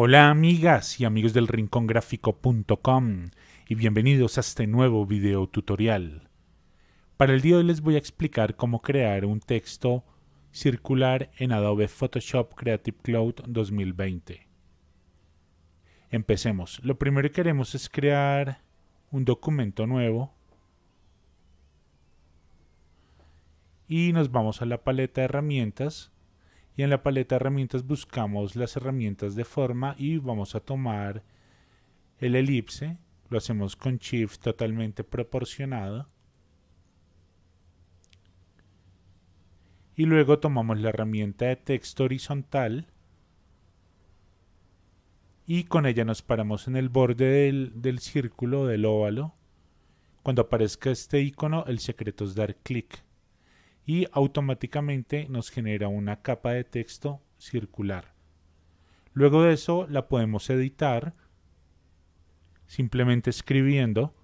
Hola amigas y amigos del rincongráfico.com y bienvenidos a este nuevo video tutorial. Para el día de hoy les voy a explicar cómo crear un texto circular en Adobe Photoshop Creative Cloud 2020. Empecemos. Lo primero que queremos es crear un documento nuevo y nos vamos a la paleta de herramientas y en la paleta de herramientas buscamos las herramientas de forma y vamos a tomar el elipse, lo hacemos con shift totalmente proporcionado. Y luego tomamos la herramienta de texto horizontal y con ella nos paramos en el borde del, del círculo del óvalo. Cuando aparezca este icono el secreto es dar clic y automáticamente nos genera una capa de texto circular. Luego de eso la podemos editar simplemente escribiendo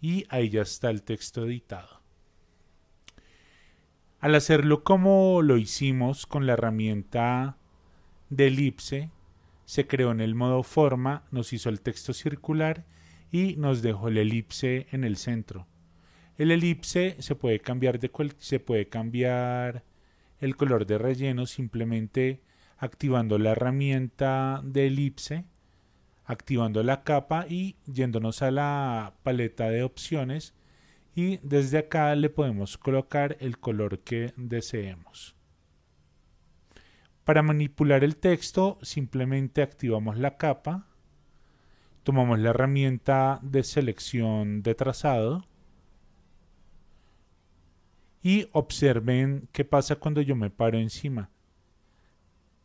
y ahí ya está el texto editado. Al hacerlo como lo hicimos con la herramienta de elipse, se creó en el modo forma, nos hizo el texto circular y nos dejó el elipse en el centro. El elipse se puede cambiar de se puede cambiar el color de relleno simplemente activando la herramienta de elipse, activando la capa y yéndonos a la paleta de opciones y desde acá le podemos colocar el color que deseemos. Para manipular el texto simplemente activamos la capa, tomamos la herramienta de selección de trazado y observen qué pasa cuando yo me paro encima.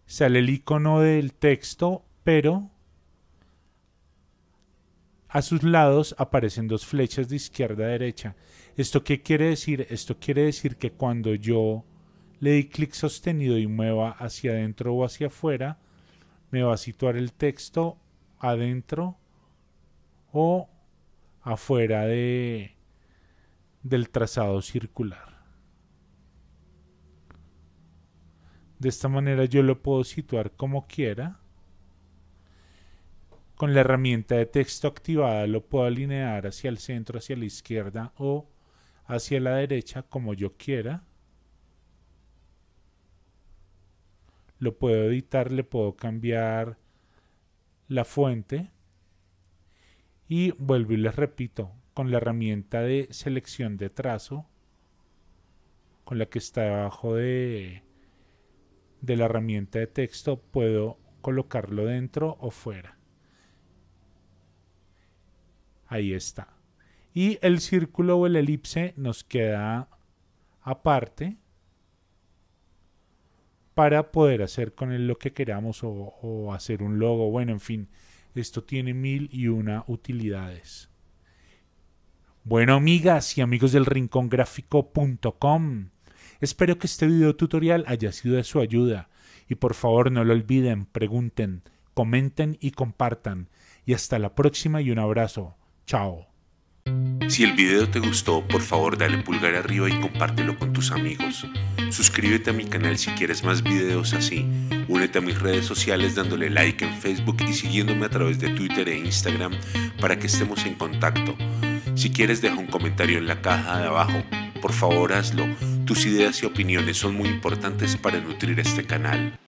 Sale el icono del texto, pero a sus lados aparecen dos flechas de izquierda a derecha. ¿Esto qué quiere decir? Esto quiere decir que cuando yo le di clic sostenido y mueva hacia adentro o hacia afuera, me va a situar el texto adentro o afuera de, del trazado circular. De esta manera yo lo puedo situar como quiera con la herramienta de texto activada lo puedo alinear hacia el centro, hacia la izquierda o hacia la derecha como yo quiera. Lo puedo editar, le puedo cambiar la fuente. Y vuelvo y les repito, con la herramienta de selección de trazo, con la que está debajo de, de la herramienta de texto, puedo colocarlo dentro o fuera. Ahí está. Y el círculo o el elipse nos queda aparte para poder hacer con él lo que queramos o, hacer un logo. Bueno, en fin, esto tiene mil y una utilidades. Bueno, amigas y amigos del rincongráfico.com, espero que este video tutorial haya sido de su ayuda y por favor no lo olviden, pregunten, comenten y compartan. Y hasta la próxima y un abrazo. Chao. Si el video te gustó, por favor dale pulgar arriba y compártelo con tus amigos. Suscríbete a mi canal si quieres más videos así. Únete a mis redes sociales dándole like en Facebook y siguiéndome a través de Twitter e Instagram para que estemos en contacto. Si quieres deja un comentario en la caja de abajo. Por favor hazlo. Tus ideas y opiniones son muy importantes para nutrir este canal.